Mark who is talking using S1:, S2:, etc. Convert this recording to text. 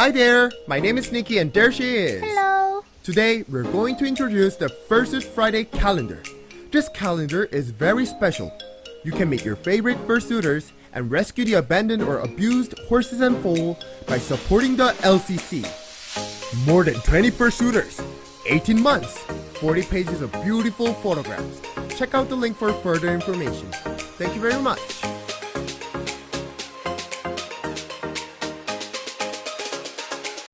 S1: Hi there, my name is Nikki and there she is.
S2: Hello.
S1: Today we're going to introduce the Fursuit Friday calendar. This calendar is very special. You can meet your favorite fursuiters and rescue the abandoned or abused horses and foal by supporting the LCC. More than 20 fursuiters, 18 months, 40 pages of beautiful photographs. Check out the link for further information. Thank you very much.